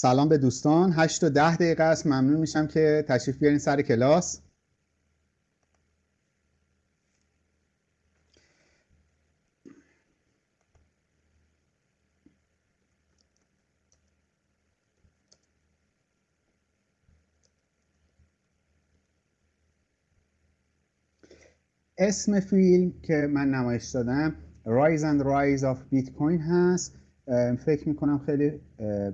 سلام به دوستان. 8 تا 10 دقیقه است. ممنون میشم که تشریف بیارین سر کلاس. اسم فیلم که من نمایش دادم Rise and Rise of Bitcoin هست. فکر می‌کنم خیلی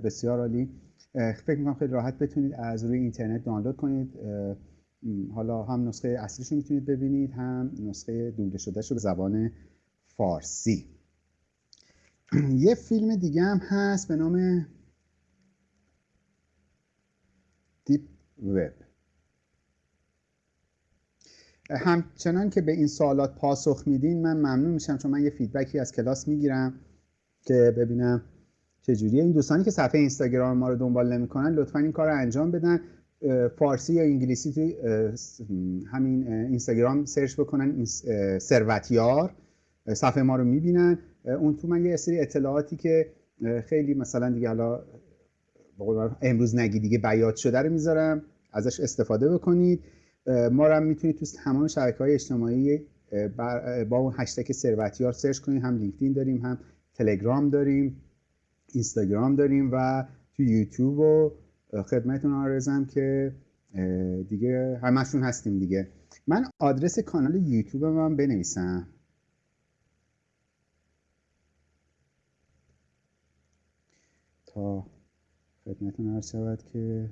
بسیار عالی. فکر می‌کنم خیلی راحت بتونید از روی اینترنت دانلود کنید. حالا هم نسخه اصلیش رو می‌تونید ببینید هم نسخه دوبله شده رو به زبان فارسی. یه فیلم دیگه هم هست به نام Deep Web همچنان که به این سوالات پاسخ میدین من ممنون میشم چون من یه feedback ی از کلاس می‌گیرم. که ببینم چجوریه. این دوستانی که صفحه اینستاگرام ما رو دنبال نمی‌کنن لطفا این کار رو انجام بدن. فارسی یا انگلیسی توی همین اینستاگرام سرچ بکنن ثروتیار. صفحه ما رو می‌بینن. اون تو من یه سری اطلاعاتی که خیلی مثلا دیگه حالا امروز نگی دیگه بیات شده رو می‌ذارم. ازش استفاده بکنید. ما رو هم می‌تونید تو تمام شبکه های اجتماعی با اون هشتگ ثروتیار سرچ کنید. هم لینکدین داریم هم تلگرام داریم اینستاگرام داریم و تو یوتیوب و خدمتتون آرزم که دیگه همشون هستیم دیگه. من آدرس کانال یوتیوب من بنویسم. تا خدمتتون عرض شود که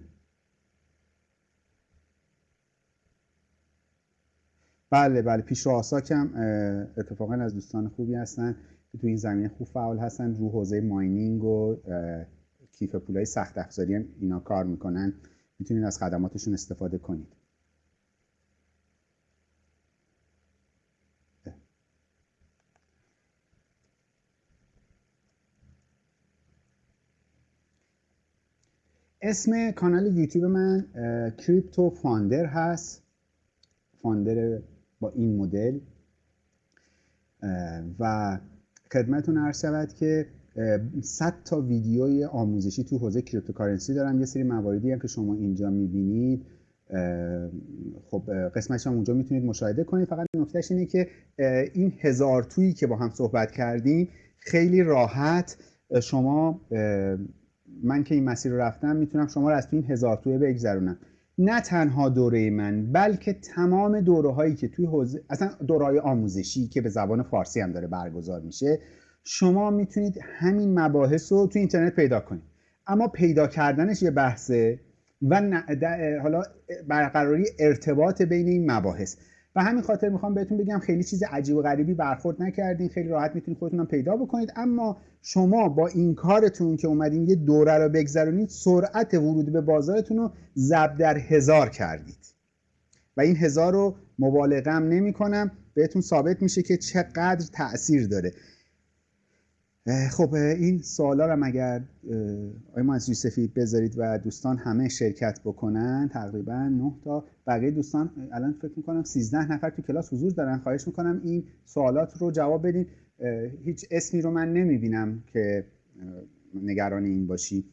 بله بله پیش آساکم اتفاقا از دوستان خوبی هستن. که تو این زمینه خوب فعال هستن. رو حوزه ماینینگ و کیف پولای سخت افزاری هم اینا کار می‌کنن. می‌تونید از خدماتشون استفاده کنید. اسم کانال یوتیوب من Crypto Founder هست. Founder با این مدل. و خدمتون عرض شود که 100 تا ویدیوی آموزشی تو حوزه cryptocurrency دارم. یه سری مواردی هم که شما اینجا می‌بینید. خب قسمتش هم اونجا می‌تونید مشاهده کنید. فقط نکتهش اینه که این هزار تویی که با هم صحبت کردیم خیلی راحت. شما من که این مسیر رو رفتم می‌تونم شما رو از این هزار توی بگذرونم. نه تنها دوره من بلکه تمام دوره هایی که توی حوزه اصلا دوره آموزشی که به زبان فارسی هم داره برگزار میشه شما می‌تونید همین مباحث رو توی اینترنت پیدا کنید. اما پیدا کردنش یه بحثه و حالا برقراری ارتباط بین این مباحث. و همین خاطر می‌خوام بهتون بگم خیلی چیز عجیب و غریبی برخورد نکردین. خیلی راحت می‌تونید خودتون هم پیدا بکنید. اما شما با این کارتون که اومدین یه دوره رو بگذرونید سرعت ورود به بازارتون رو ضرب در هزار کردید. و این هزار رو مبالغم نمی کنم بهتون ثابت میشه که چقدر تاثیر داره. خب این سوالا رو اگر آقای از یوسفی بذارید و دوستان همه شرکت بکنن؟ تقریبا 9 تا بقیه دوستان الان فکر می‌کنم 13 نفر تو کلاس حضور دارن. خواهش می‌کنم این سوالات رو جواب بدین. هیچ اسمی رو من نمی‌بینم که نگران این باشی.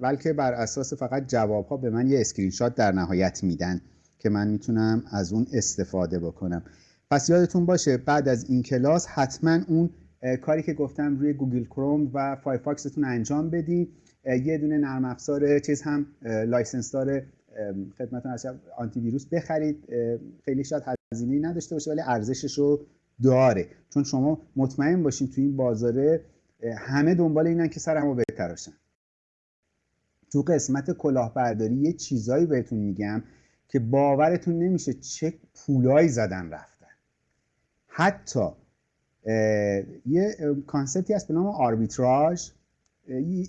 بلکه بر اساس فقط جواب ها به من یه اسکرین شات در نهایت میدن که من می‌تونم از اون استفاده بکنم. پس یادتون باشه بعد از این کلاس حتما اون کاری که گفتم روی گوگل کروم و فایرفاکستون انجام بدید یه دونه نرم افزار چیز هم license داره خدمتتون آنتی ویروس بخرید. خیلی شاید هزینه نداشته باشه ولی ارزشش رو داره. چون شما مطمئن باشین تو این بازاره همه دنبال اینن که سرمو بتراشن. تو قسمت کلاهبرداری یه چیزایی بهتون میگم که باورتون نمیشه چه پولایی زدن رفتن. حتی یه concept ی هست به نام آربیتراژ.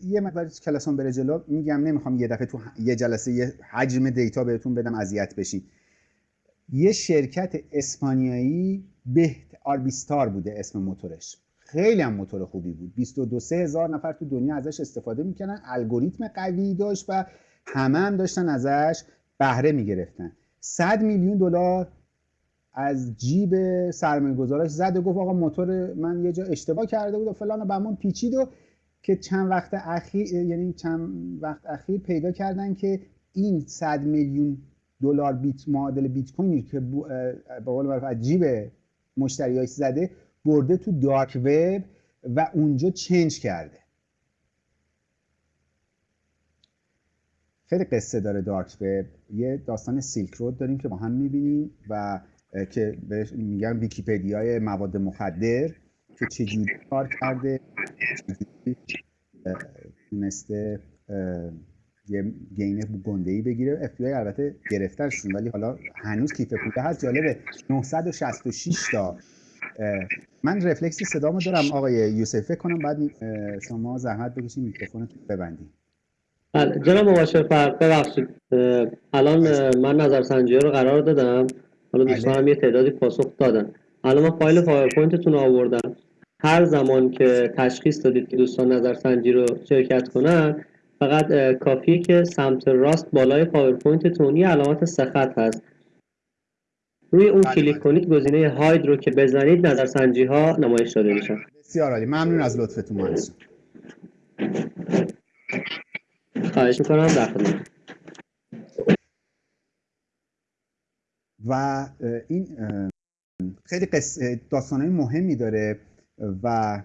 یه مقدار کلاسون بره جلو. میگم نمی‌خوام یه دفعه تو یه جلسه یه حجم data بهتون بدم اذیت بشین. یه شرکت اسپانیایی به آربیستار بوده اسم موتورش. خیلی هم موتور خوبی بود. 22 هزار نفر تو دنیا ازش استفاده می‌کنن الگوریتم قوی داشت و همه هم داشتن ازش بهره می‌گرفتن. 100 میلیون دلار از جیب سرمایه گذاراش زد و گفت آقا موتور من یه جا اشتباه کرده بود و فلان و بهمان پیچید و که چند وقت اخیر یعنی چند وقت اخیر پیدا کردن که این 100 میلیون دلار بیت معادل بیت کوینی که به قول معروف عجیب مشتریاش زده برده تو دارک وب و اونجا چنج کرده. خیلی قصه داره دارک وب یه داستان سیلک رود داریم که با هم می‌بینیم و که بهش میگن ویکیپدیای مواد مخدر که چجوری کار کرده تونسته یه gain گنده ای بگیره. اف البته گرفتنشون ولی حالا هنوز کیف پوله هست. جالبه 966 تا. من رفلکسی صدامو دارم آقای یوسف فکر کنم بعد شما زحمت بکشید میکروفونتون ببندید بله جناب مباشر فرق ببخشید. الان من نظرسنجی رو قرار دادم. حالا دوستان هم یه تعدادی پاسخ دادن. الان من فایل پاورپوینتتون آوردم. هر زمان که تشخیص دادید که دوستان نظرسنجی رو شرکت کنن فقط کافیه که سمت راست بالای پاورپوینتتون یه علامت سخت هست. روی اون بله، کلیک بله. کنید گزینه hide رو که بزنید نظرسنجی ها نمایش داده میشن. بسیار عالی. ممنون از لطفتون مهندس. خواهش می‌کنم در و این خیلی داستانهای مهمی داره و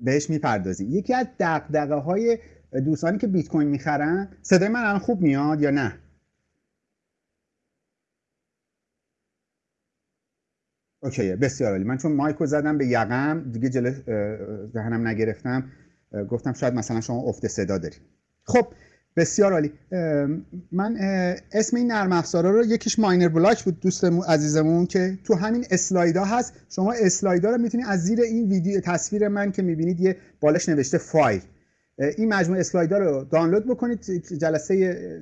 بهش می‌پردازیم. یکی از دقدقه های دوستانی که بیت کوین می‌خرن صدای من الان خوب میاد یا نه؟ اوکی بسیار عالی. من چون مایکو زدم به یقم دیگه جلو ذهنم نگرفتم گفتم شاید مثلا شما افت صدا داری خب بسیار عالی. من اسم این نرم افزارا رو یکیش miner block بود دوست عزیزمون که تو همین اسلایدا هست. شما اسلایدا رو می‌تونید از زیر این ویدیو تصویر من که می‌بینید یه بالاش نوشته فایل. این مجموعه اسلایدا رو دانلود بکنید. جلسه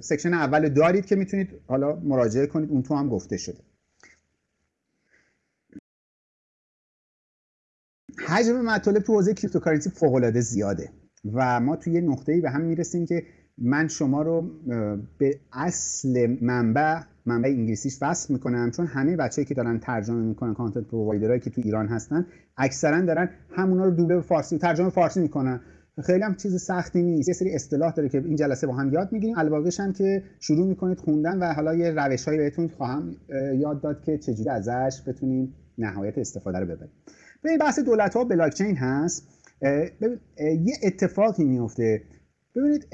section اول دارید که می‌تونید حالا مراجعه کنید. اون تو هم گفته شده. حجم مطالب تو حوزه cryptocurrency فوق العاده زیاده. و ما توی یه نقطه‌ای به هم می‌رسیم که من شما رو به اصل منبع منبع انگلیسیش وصل می‌کنم چون همه بچه‌ای که دارن ترجمه می‌کنن کانتنت پرووایدرایی که تو ایران هستن اکثرا دارن همونا رو دوبله فارسی ترجمه فارسی می‌کنن. خیلی هم چیز سختی نیست. یه سری اصطلاح داره که این جلسه با هم یاد می‌گیریم. الباقیش هم که شروع می‌کنید خوندن و حالا یه روشهایی بهتون خواهم یاد داد که چجوری ازش بتونیم نهایت استفاده رو ببریم. به بحث دولت ها بلاک چین هست. یه اتفاقی میفته ببینید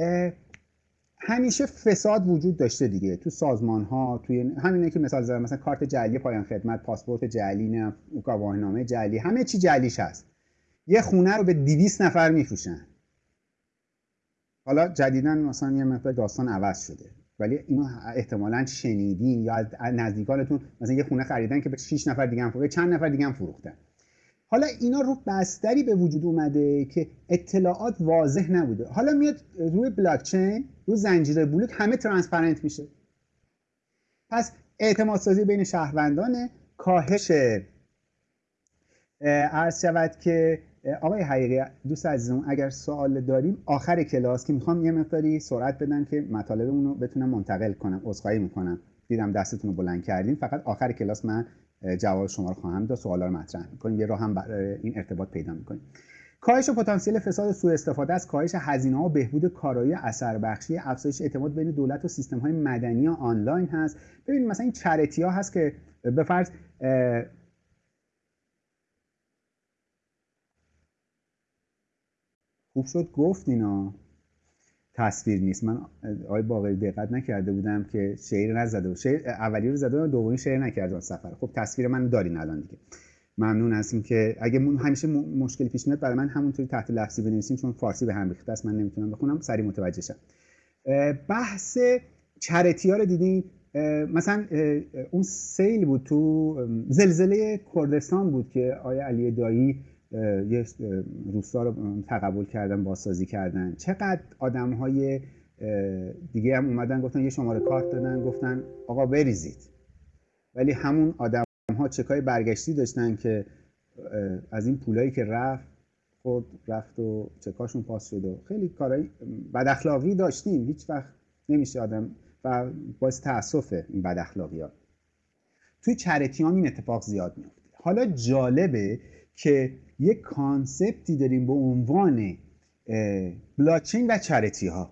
همیشه فساد وجود داشته دیگه تو سازمان ها توی همینه که مثال زدم مثلا کارت جعلی پایان خدمت پاسپورت جعلی نه گواهینامه جعلی همه چی جعلیش هست. یه خونه رو به 200 نفر میفروشن. حالا جدیدا مثلا یه مقدار داستان عوض شده. ولی اینو احتمالا شنیدین یا از نزدیکانتون مثلا یه خونه خریدن که به 6 نفر دیگه هم فروختن چند نفر دیگه هم فروختن. حالا اینا رو بستری به وجود اومده که اطلاعات واضح نبوده. حالا میاد روی بلاک چین رو زنجیره بلوک همه transparent میشه. پس اعتماد سازی بین شهروندان کاهش عرض شود که آقای حقیقی دوست عزیزم اگر سوال داریم آخر کلاس که می‌خوام یه مقداری سرعت بدم که مطالبمون رو بتونم منتقل کنم عذرخواهی می‌کنم. دیدم دستتون رو بلند کردید فقط آخر کلاس من جواب شما رو خواهم داد سوالا رو مطرح می‌کنیم. یه راه هم برای این ارتباط پیدا می‌کنیم. کاهش پتانسیل فساد سوء استفاده از کاهش هزینه ها و بهبود کارایی اثر بخشی افزایش اعتماد بین دولت و سیستم های مدنی آنلاین هست. ببینید مثلا این چریتی ها هست که به فرض خوب شد؟ گفت اینا. تصویر نیست. من آقای باقری دقت نکرده بودم که شعر نزده بود. شعر اولی رو زده و دومی شعر نکرده سفر. خب تصویر من دارین الان دیگه. ممنون هستیم که اگه همیشه مشکلی پیش میاد برای من همونطوری تحت لفظی بنویسیم چون فارسی به هم ریخته است. من نمی‌تونم بخونم سری متوجه شم. بحث چرتی ها رو دیدین؟ مثلا اون سیل بود تو زلزله کردستان بود که آیا علی دایی یه روستا رو تقبل کردن بازسازی کردن. چقدر آدم های دیگه هم اومدن گفتن یه شماره کارت دادن گفتن آقا بریزید. ولی همون آدم ها چکای برگشتی داشتن که از این پولایی که رفت خود رفت و چکاشون پاس شد و خیلی کارهای بد اخلاقی داشتیم. هیچ وقت نمیشه آدم و باعث تاسفه این بد اخلاقی ها توی چرتی این اتفاق زیاد میفته حالا جالبه که یک کانسپتی داریم به عنوان بلاکچین و چریتی ها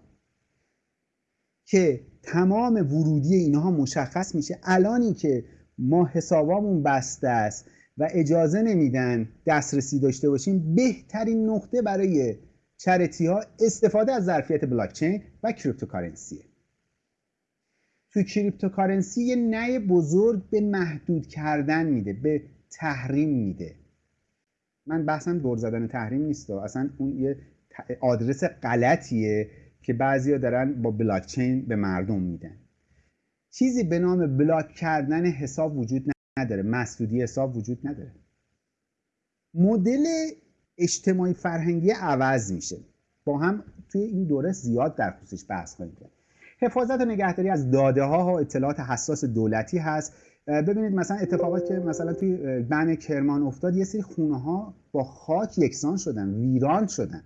که تمام ورودی اینها مشخص میشه. الانی که ما حسابامون بسته است و اجازه نمیدن دسترسی داشته باشیم بهترین نقطه برای charity ها استفاده از ظرفیت بلاکچین و cryptocurrency ه توی cryptocurrency یه نه بزرگ به محدود کردن میده به تحریم میده. من بحثم دور زدن تحریم نیست اصلا اون یه آدرس غلطیه که بعضیا دارن با بلاکچین به مردم میدن. چیزی به نام بلاک کردن حساب وجود نداره. مسدودی حساب وجود نداره. مدل اجتماعی فرهنگی عوض میشه. با هم توی این دوره زیاد در خصوصش بحث خواهیم حفاظت و نگهداری از داده ها و اطلاعات حساس دولتی هست ببینید مثلا اتفاقات که مثلا توی بن کرمان افتاد یه سری خونه ها با خاک یکسان شدن ویران شدن.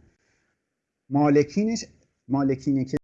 مالکینش مالکینه که